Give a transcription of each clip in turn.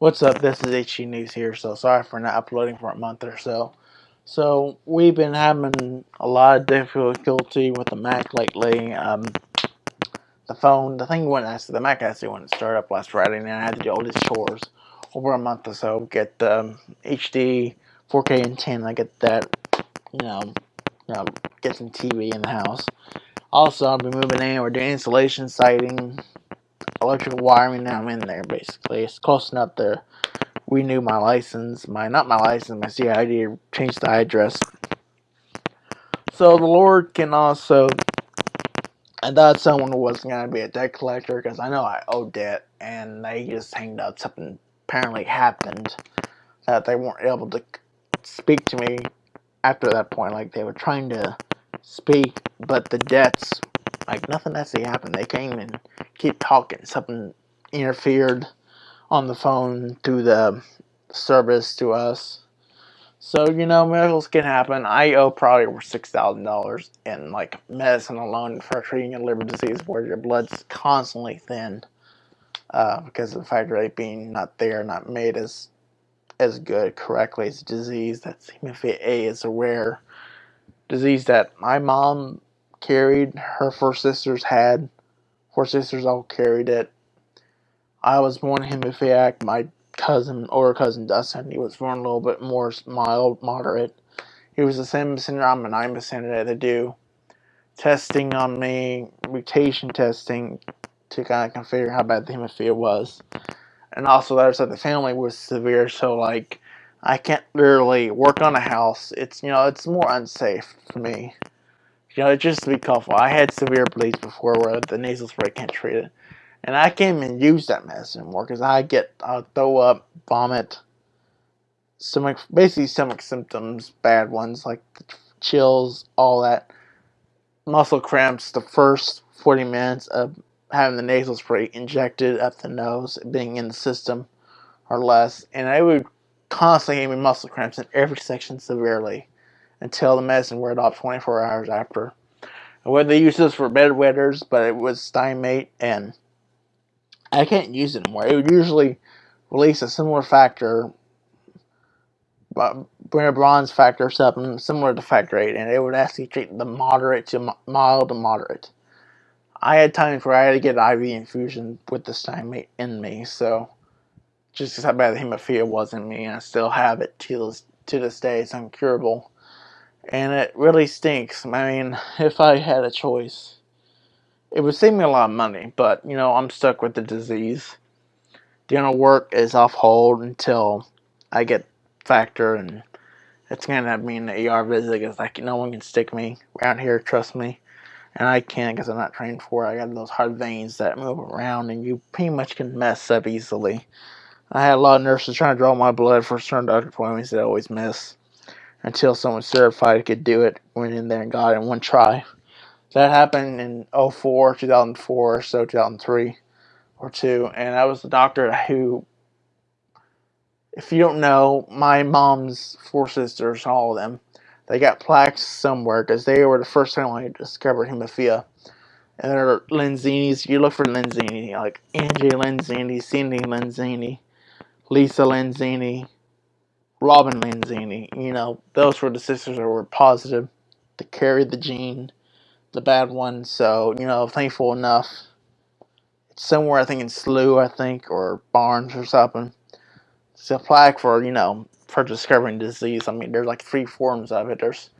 What's up? This is HG News here. So sorry for not uploading for a month or so. So we've been having a lot of difficulty with the Mac lately. Um, the phone, the thing went actually, the Mac actually went to start up last Friday, and I had to do all these chores over a month or so. Get um, HD, 4K, and 10. I get that, you know, you know, get some TV in the house. Also, I'll be moving in. We're doing installation, siting, electrical wiring now I'm in there basically. It's close enough to renew my license, my not my license, my CID, change the address. So the Lord can also I thought someone was gonna be a debt collector because I know I owe debt and they just hanged out something apparently happened that they weren't able to speak to me after that point. Like they were trying to speak, but the debts like nothing actually happened. They came and keep talking. Something interfered on the phone to the service to us. So, you know, miracles can happen. I owe probably over $6,000 in, like, medicine alone for treating a liver disease where your blood's constantly thin uh, because of the factor rate being not there, not made as as good correctly. It's a disease that's hemophilia A is a rare disease that my mom carried. Her four sisters had. Four sisters all carried it. I was born hemophiliac. My cousin, or cousin Dustin, he was born a little bit more mild, moderate. He was the same syndrome, and I'm a syndrome to do testing on me, mutation testing to kind of figure how bad the hemophilia was. And also, the other side of the family was severe, so like I can't literally work on a house. It's you know it's more unsafe for me. You know, just to be careful. I had severe bleeds before where the nasal spray can't treat it. And I can't even use that medicine anymore because I get, I'll throw up, vomit, stomach, basically stomach symptoms, bad ones like chills, all that. Muscle cramps the first 40 minutes of having the nasal spray injected up the nose, being in the system or less. And I would constantly me muscle cramps in every section severely until the medicine wore off 24 hours after. Well, they use this for bedwetters, but it was Stimate, and I can't use it anymore. It would usually release a similar factor, uh, von Willebrand factor or something similar to factor 8, and it would actually treat the moderate to mild to moderate. I had times where I had to get IV infusion with the Stimate in me, so just how bad the hemophilia was in me, and I still have it to this, to this day. It's incurable and it really stinks. I mean, if I had a choice, it would save me a lot of money, but you know, I'm stuck with the disease. Dental work is off hold until I get factor, and it's gonna have me in the ER visit because like no one can stick me around here. Trust me, and I can't because I'm not trained for it. I got those hard veins that move around, and you pretty much can mess up easily. I had a lot of nurses trying to draw my blood for certain doctor appointments that I always miss until someone certified could do it. Went in there and got it in one try. That happened in 04, 2004, so 2003 or two. And I was the doctor who, if you don't know, my mom's four sisters, all of them, they got plaques somewhere because they were the first family to discover hemophilia. And they're Lenzini's. You look for Lenzini, like Angie Lenzini, Cindy Lenzini, Lisa Lenzini, Robin Lanzini. You know, those were the sisters that were positive to carry the gene, the bad one. So, you know, thankful enough. It's somewhere, I think, in SLU, I think, or Barnes or something. It's a plaque for, you know, for discovering disease. I mean, there's like three forms of it. There's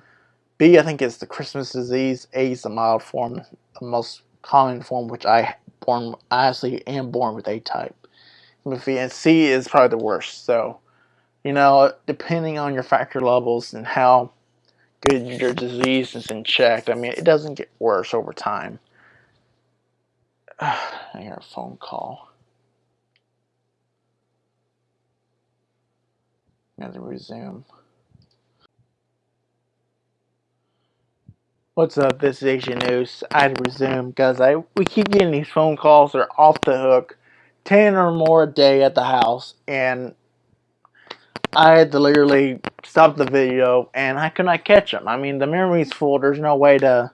B, I think, is the Christmas disease. A is the mild form, the most common form, which I born, I actually am born with A type. And C is probably the worst. So, you know, depending on your factor levels and how good your disease is in check, I mean, it doesn't get worse over time. I hear a phone call. I'm to resume. What's up? This is Asian News. I resume because I we keep getting these phone calls. They're off the hook, ten or more a day at the house, and I had to literally stop the video and I could not catch them. I mean, the memory's full. There's no way to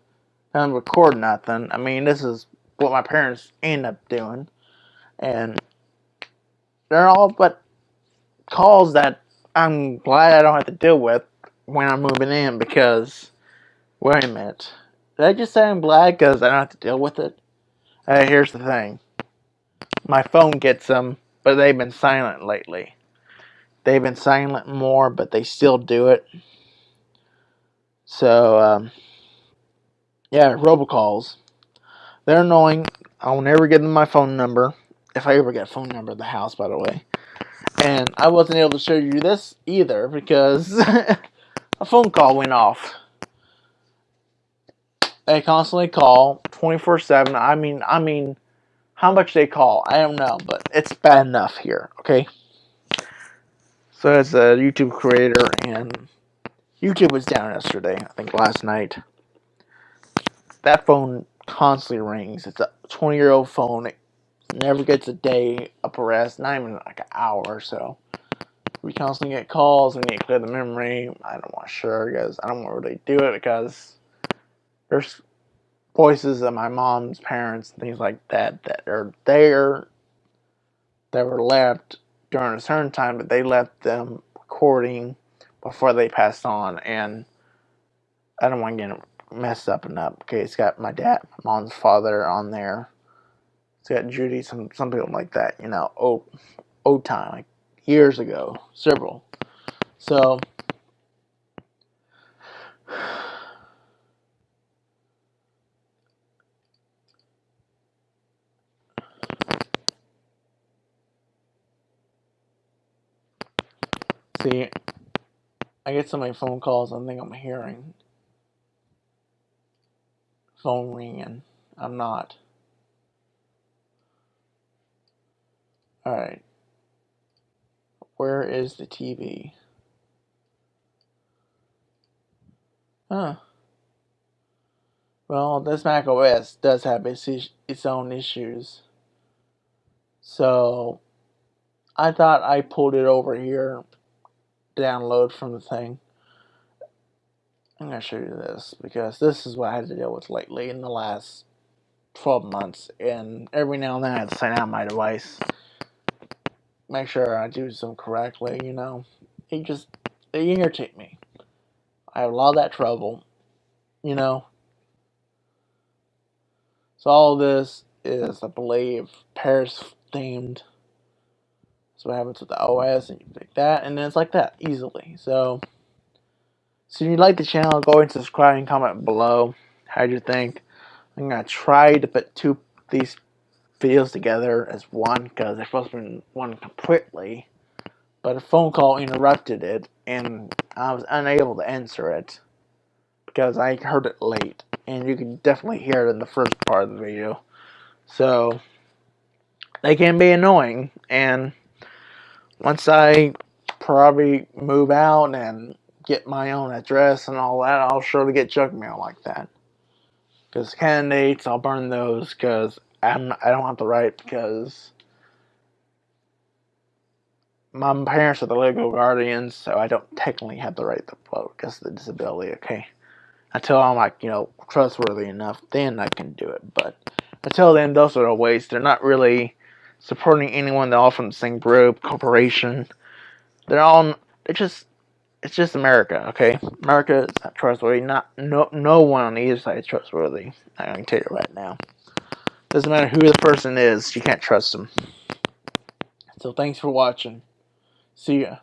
record nothing. I mean, this is what my parents end up doing. And they're all but calls that I'm glad I don't have to deal with when I'm moving in because, wait a minute. Did I just say I'm glad because I don't have to deal with it? Uh, here's the thing. My phone gets them, but they've been silent lately. They've been silent more, but they still do it. So, um, yeah, robocalls. They're annoying. I'll never give them my phone number. If I ever get a phone number at the house, by the way. And I wasn't able to show you this either because a phone call went off. They constantly call 24/7. I mean, I mean, how much they call, I don't know, but it's bad enough here, okay? So as a YouTube creator and YouTube was down yesterday, I think last night. That phone constantly rings. It's a 20 year old phone. It never gets a day up a rest, not even like an hour or so. We constantly get calls. We need to clear the memory. I don't want to share because I don't want to really do it because there's voices of my mom's parents and things like that that are there that were left during a certain time, but they left them recording before they passed on, and I don't want to get messed up and up. Okay, it's got my dad, my mom's father on there. It's got Judy, some some people like that, you know, old old time, like years ago, several. So see, I get so many phone calls. I think I'm hearing phone ringing. I'm not. All right. Where is the TV? Huh. Well, this Mac OS does have its, its own issues. So, I thought I pulled it over here, download from the thing. I'm going to show you this because this is what I had to deal with lately in the last 12 months. And every now and then I have to sign out my device. Make sure I do some correctly, you know. It just, it irritate me. I have a lot of that trouble, you know. So all this is, I believe, Paris themed. So what happens with the OS and you pick that, and then it's like that easily. So, so if you like the channel, go and subscribe and comment below. How'd you think? I'm gonna try to put two these videos together as one because they're supposed to be one completely. But a phone call interrupted it, and I was unable to answer it because I heard it late, and you can definitely hear it in the first part of the video. So they can be annoying, and once I probably move out and get my own address and all that, I'll surely get junk mail like that. Because candidates, I'll burn those because I don't have the right because my parents are the legal guardians, so I don't technically have the right to vote because of the disability. Okay, until I'm like you know trustworthy enough, then I can do it. But until then, those are the ways. They're not really supporting anyone. They're all from the same group, corporation. They're all. They're just. It's just America, okay? America is not trustworthy. Not no no one on either side is trustworthy. I can tell you right now. Doesn't matter who the person is, you can't trust them. So thanks for watching. See ya.